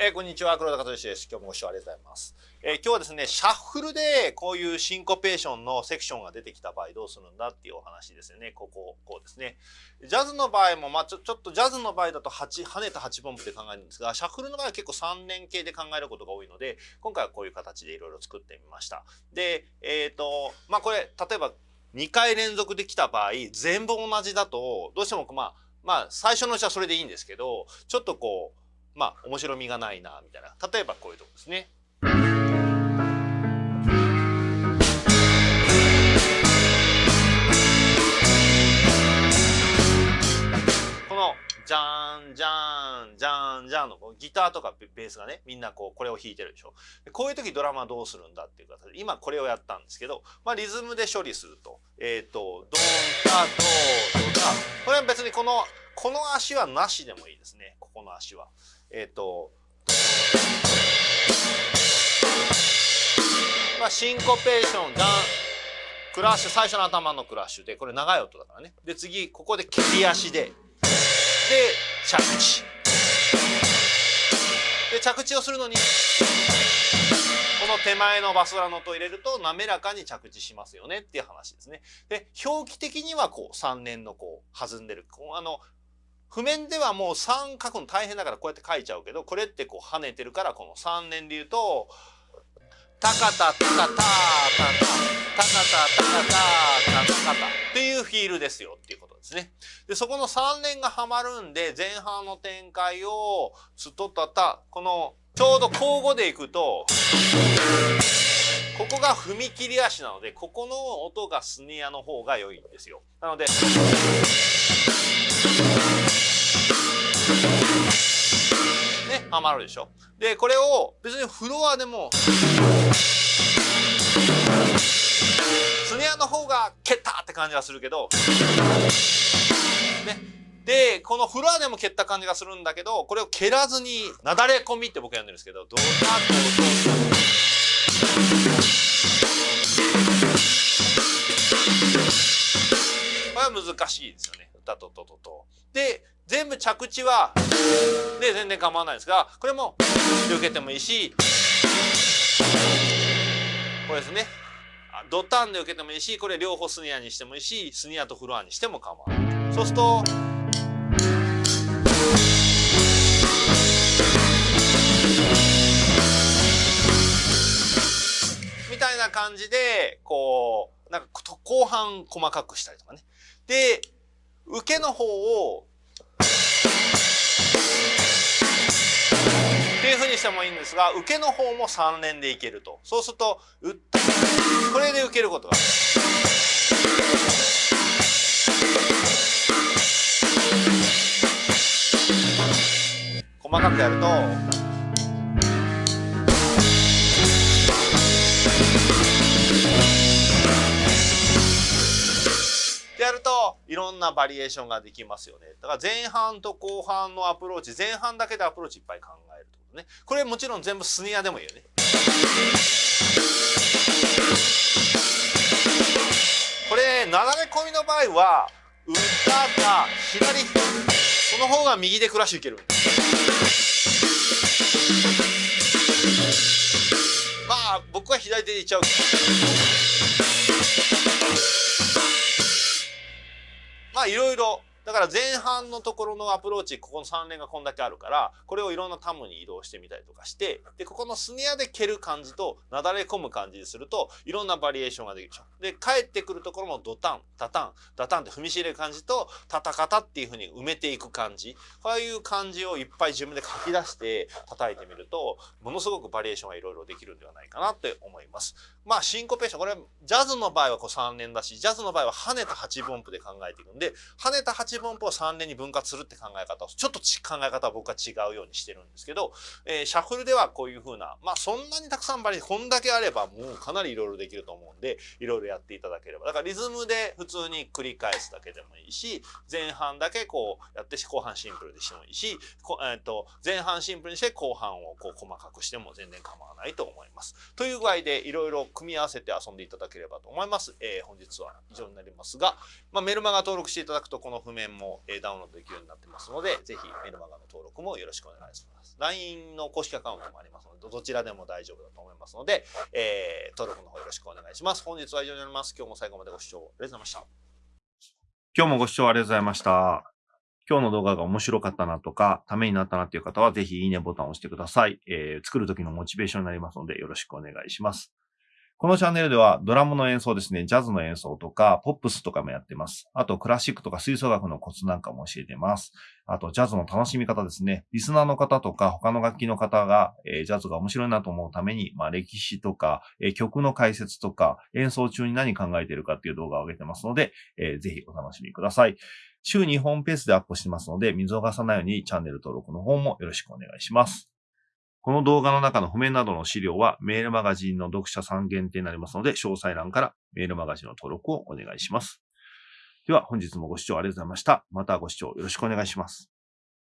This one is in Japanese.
えー、こんにちは、黒田和義です。今日もご視聴ありがとうございます。えー、今日はですね、シャッフルでこういうシンコペーションのセクションが出てきた場合どうするんだっていうお話ですよね。ここ、こうですね。ジャズの場合も、まあちょちょっとジャズの場合だと8、跳ねた8分音符で考えるんですが、シャッフルの場合は結構3連形で考えることが多いので、今回はこういう形でいろいろ作ってみました。で、えっ、ー、と、まあこれ、例えば2回連続できた場合、全部同じだと、どうしてもまあ、まあ最初のうちはそれでいいんですけど、ちょっとこう、まあ面白みがないなみたいな。例えばこういうとこですね。このじゃんじゃんじゃんじゃんのギターとかベースがねみんなこうこれを弾いてるでしょ。こういう時ドラマどうするんだっていう形で今これをやったんですけど、まあ、リズムで処理すると。えっ、ー、とドンタドドダこれは別にこのこの足はなしでもいいですねここの足は。えっ、ー、と、まあ、シンコペーション、ダン、クラッシュ、最初の頭のクラッシュで、これ長い音だからね。で、次、ここで蹴り足で、で、着地。で、着地をするのに、この手前のバスラの音を入れると滑らかに着地しますよねっていう話ですね。で、表記的にはこう3年のこう弾んでる。こうあの、譜面ではもう3書くの大変だからこうやって書いちゃうけどこれってこう跳ねてるからこの3連で言うと「タカタタカタタタタタカタタタタタカタ」っていうフィールですよっていうことですね。でそこの3連がはまるんで前半の展開を「ストタタ」このちょうど交互でいくとここが踏切足なのでここの音がスネアの方が良いんですよ。なのでね、ハマるでしょ。で、これを別にフロアでも、スネアの方が蹴ったって感じがするけど、ね。で、このフロアでも蹴った感じがするんだけど、これを蹴らずに、なだれ込みって僕やんでるんですけど、ドタドドこれは難しいですよね。歌とととと。で、全部着地は、で、全然構わないですが、これも、受けてもいいし、これですね。ドタンで受けてもいいし、これ両方スニアにしてもいいし、スニアとフロアにしても構わない。そうすると、みたいな感じで、こう、なんか後半細かくしたりとかね。で、受けの方をっていうふうにしてもいいんですが受けの方も3連でいけると。そうすると打ったこれで受けることが。細かくやるとやるといろんなバリエーションができますよね。だから前半と後半のアプローチ、前半だけでアプローチいっぱい考えるってことね。これもちろん全部スニアでもいいよね。これ、なだれ込みの場合は、歌が左、その方が右でクラッシュいける。まあ、僕は左手でいっちゃう。まあいろいろだから前半のところのアプローチここの3連がこんだけあるからこれをいろんなタムに移動してみたりとかしてでここのスネアで蹴る感じとなだれ込む感じにするといろんなバリエーションができるでしょ。で帰ってくるところもドタンタタンダタンって踏みし入れる感じとタタカタっていうふうに埋めていく感じこういう感じをいっぱい自分で書き出して叩いてみるとものすごくバリエーションがいろいろできるんではないかなって思います。まあシンコペーションこれジャズの場合はこう3連だしジャズの場合は跳ねた8分音符で考えていくんで跳ねた8分音符を3連に分割するって考え方をちょっと考え方は僕は違うようにしてるんですけど、えー、シャッフルではこういう風なまあそんなにたくさんバリこんだけあればもうかなりいろいろできると思うんでいろいろやっていただければだからリズムで普通に繰り返すだけでもいいし前半だけこうやって後半シンプルでしてもいいしえー、と前半シンプルにして後半をこう細かくしても全然構わないと思います。という具合でいろいろ組み合わせて遊んでいただければと思います。えー、本日は以上になりますが、まあ、メルマガ登録していただくとこの譜面面も、えダウンロードできるようになってますので、ぜひメルマガの登録もよろしくお願いします。LINE の公式アカウントもありますので、どちらでも大丈夫だと思いますので、えー、登録の方よろしくお願いします。本日は以上になります。今日も最後までご視聴ありがとうございました。今日もご視聴ありがとうございました。今日の動画が面白かったなとか、ためになったなっていう方は、ぜひいいねボタンを押してください。えー、作る時のモチベーションになりますので、よろしくお願いします。このチャンネルではドラムの演奏ですね、ジャズの演奏とか、ポップスとかもやってます。あと、クラシックとか吹奏楽のコツなんかも教えてます。あと、ジャズの楽しみ方ですね。リスナーの方とか、他の楽器の方が、えー、ジャズが面白いなと思うために、まあ、歴史とか、えー、曲の解説とか、演奏中に何考えてるかっていう動画を上げてますので、えー、ぜひお楽しみください。週2本ペースでアップしてますので、見逃さないようにチャンネル登録の方もよろしくお願いします。この動画の中の譜面などの資料はメールマガジンの読者さん限定になりますので、詳細欄からメールマガジンの登録をお願いします。では本日もご視聴ありがとうございました。またご視聴よろしくお願いします。